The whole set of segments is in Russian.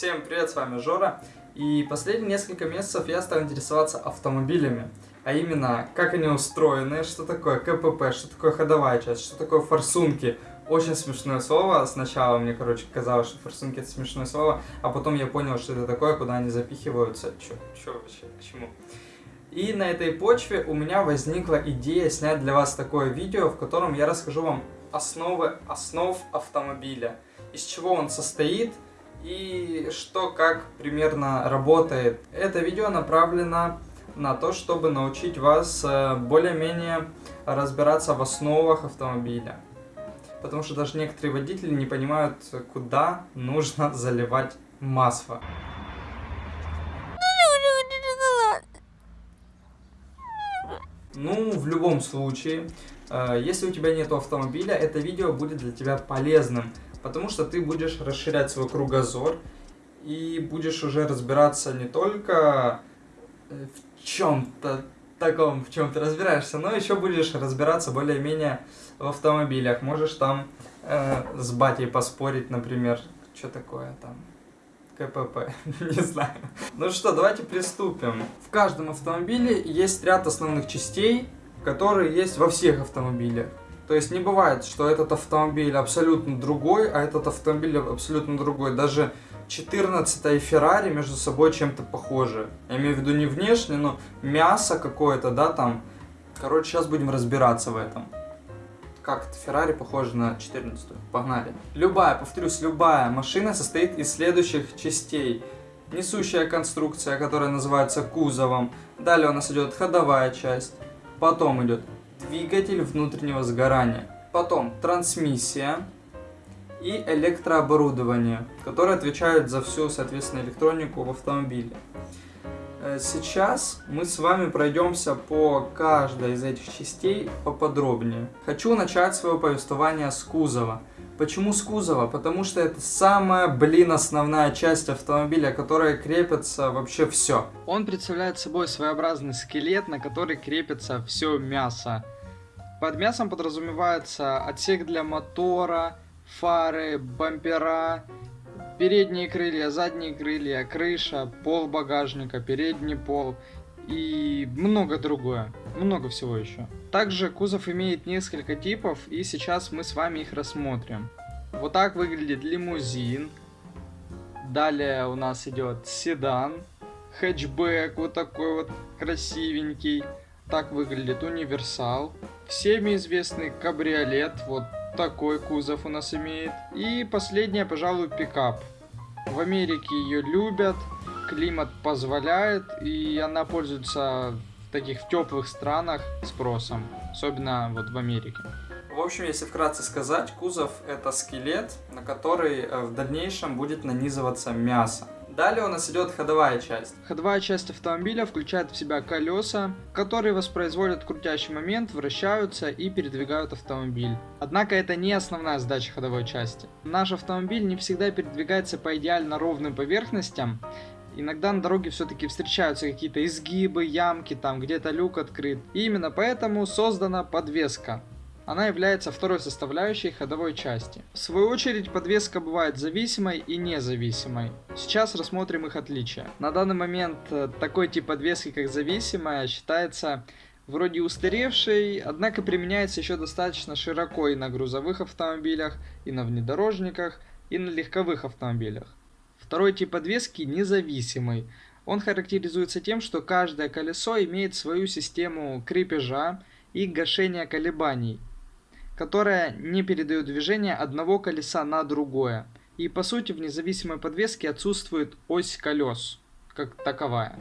Всем привет, с вами Жора. И последние несколько месяцев я стал интересоваться автомобилями. А именно, как они устроены, что такое КПП, что такое ходовая часть, что такое форсунки. Очень смешное слово. Сначала мне, короче, казалось, что форсунки это смешное слово, а потом я понял, что это такое, куда они запихиваются. Чё, чё вообще, почему? И на этой почве у меня возникла идея снять для вас такое видео, в котором я расскажу вам основы основ автомобиля, из чего он состоит и что как примерно работает. Это видео направлено на то, чтобы научить вас э, более-менее разбираться в основах автомобиля. Потому что даже некоторые водители не понимают, куда нужно заливать масло. Ну, в любом случае, э, если у тебя нет автомобиля, это видео будет для тебя полезным, потому что ты будешь расширять свой кругозор и будешь уже разбираться не только э, в чем-то таком, в чем ты разбираешься, но еще будешь разбираться более-менее в автомобилях. Можешь там э, с батей поспорить, например, что такое там КПП, не знаю. Ну что, давайте приступим. В каждом автомобиле есть ряд основных частей, которые есть во всех автомобилях. То есть не бывает, что этот автомобиль абсолютно другой, а этот автомобиль абсолютно другой. Даже 14 и Феррари между собой чем-то похожи. Я имею в виду не внешне, но мясо какое-то, да, там. Короче, сейчас будем разбираться в этом как это Феррари похоже на 14 -ю. Погнали. Любая, повторюсь, любая машина состоит из следующих частей. Несущая конструкция, которая называется кузовом. Далее у нас идет ходовая часть. Потом идет двигатель внутреннего сгорания. Потом трансмиссия и электрооборудование, которые отвечают за всю, соответственно, электронику в автомобиле. Э, сейчас мы с вами пройдемся по каждой из этих частей поподробнее. Хочу начать свое повествование с кузова. Почему с кузова? Потому что это самая, блин, основная часть автомобиля, которая крепится вообще все. Он представляет собой своеобразный скелет, на который крепится все мясо. Под мясом подразумевается отсек для мотора, фары, бампера, передние крылья, задние крылья, крыша, пол багажника, передний пол и много другое, много всего еще. Также кузов имеет несколько типов и сейчас мы с вами их рассмотрим. Вот так выглядит лимузин, далее у нас идет седан, хэтчбэк вот такой вот красивенький, так выглядит универсал, всеми известный кабриолет, вот такой кузов у нас имеет. И последняя, пожалуй, пикап. В Америке ее любят, климат позволяет, и она пользуется в таких теплых странах спросом, особенно вот в Америке. В общем, если вкратце сказать, кузов это скелет, на который э, в дальнейшем будет нанизываться мясо. Далее у нас идет ходовая часть. Ходовая часть автомобиля включает в себя колеса, которые воспроизводят крутящий момент, вращаются и передвигают автомобиль. Однако это не основная задача ходовой части. Наш автомобиль не всегда передвигается по идеально ровным поверхностям, Иногда на дороге все-таки встречаются какие-то изгибы, ямки, там где-то люк открыт. И именно поэтому создана подвеска. Она является второй составляющей ходовой части. В свою очередь подвеска бывает зависимой и независимой. Сейчас рассмотрим их отличия. На данный момент э, такой тип подвески как зависимая считается вроде устаревшей, однако применяется еще достаточно широко и на грузовых автомобилях, и на внедорожниках, и на легковых автомобилях. Второй тип подвески независимый. Он характеризуется тем, что каждое колесо имеет свою систему крепежа и гашения колебаний – которая не передает движение одного колеса на другое. И по сути в независимой подвеске отсутствует ось колес, как таковая.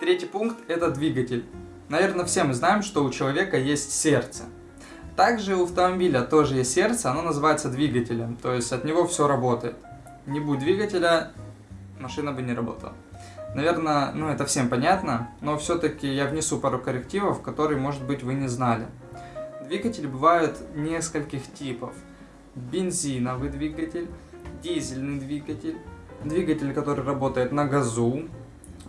Третий пункт это двигатель. Наверное, все мы знаем, что у человека есть сердце. Также у автомобиля тоже есть сердце, оно называется двигателем, то есть от него все работает. Не будет двигателя, машина бы не работала. Наверное, ну это всем понятно, но все-таки я внесу пару коррективов, которые, может быть, вы не знали. Двигатели бывают нескольких типов. Бензиновый двигатель, дизельный двигатель, двигатель, который работает на газу,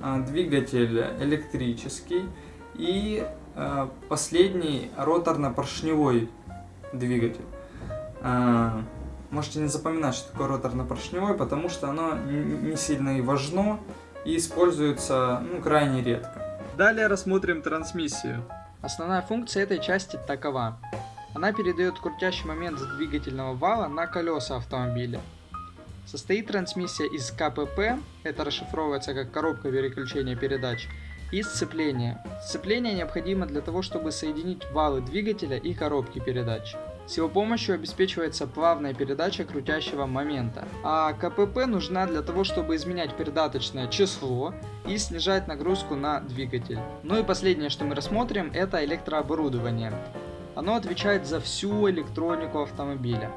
а, двигатель электрический и а, последний роторно-поршневой двигатель. А, Можете не запоминать, что такое роторно-поршневой, потому что оно не сильно и важно и используется ну, крайне редко. Далее рассмотрим трансмиссию. Основная функция этой части такова. Она передает крутящий момент с двигательного вала на колеса автомобиля. Состоит трансмиссия из КПП, это расшифровывается как коробка переключения передач, и сцепления. Сцепление необходимо для того, чтобы соединить валы двигателя и коробки передач. С его помощью обеспечивается плавная передача крутящего момента. А КПП нужна для того, чтобы изменять передаточное число и снижать нагрузку на двигатель. Ну и последнее, что мы рассмотрим, это электрооборудование. Оно отвечает за всю электронику автомобиля.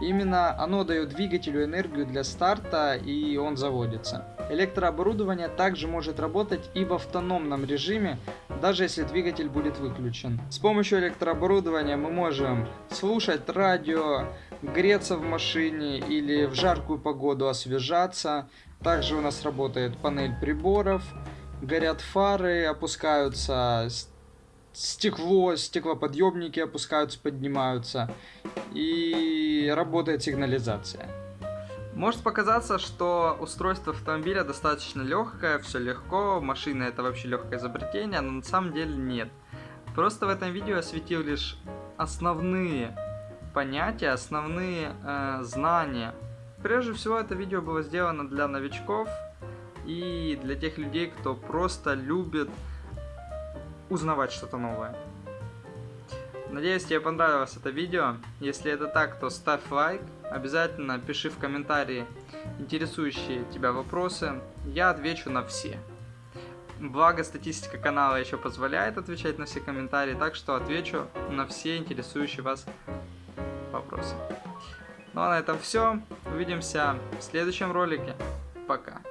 Именно оно дает двигателю энергию для старта и он заводится. Электрооборудование также может работать и в автономном режиме, даже если двигатель будет выключен. С помощью электрооборудования мы можем слушать радио, греться в машине или в жаркую погоду освежаться. Также у нас работает панель приборов, горят фары, опускаются стекло, стеклоподъемники опускаются, поднимаются и работает сигнализация. Может показаться, что устройство автомобиля достаточно легкое, все легко, машина это вообще легкое изобретение, но на самом деле нет. Просто в этом видео осветил лишь основные понятия, основные э, знания. Прежде всего это видео было сделано для новичков и для тех людей, кто просто любит узнавать что-то новое. Надеюсь, тебе понравилось это видео. Если это так, то ставь лайк. Обязательно пиши в комментарии интересующие тебя вопросы. Я отвечу на все. Благо, статистика канала еще позволяет отвечать на все комментарии, так что отвечу на все интересующие вас вопросы. Ну а на этом все. Увидимся в следующем ролике. Пока.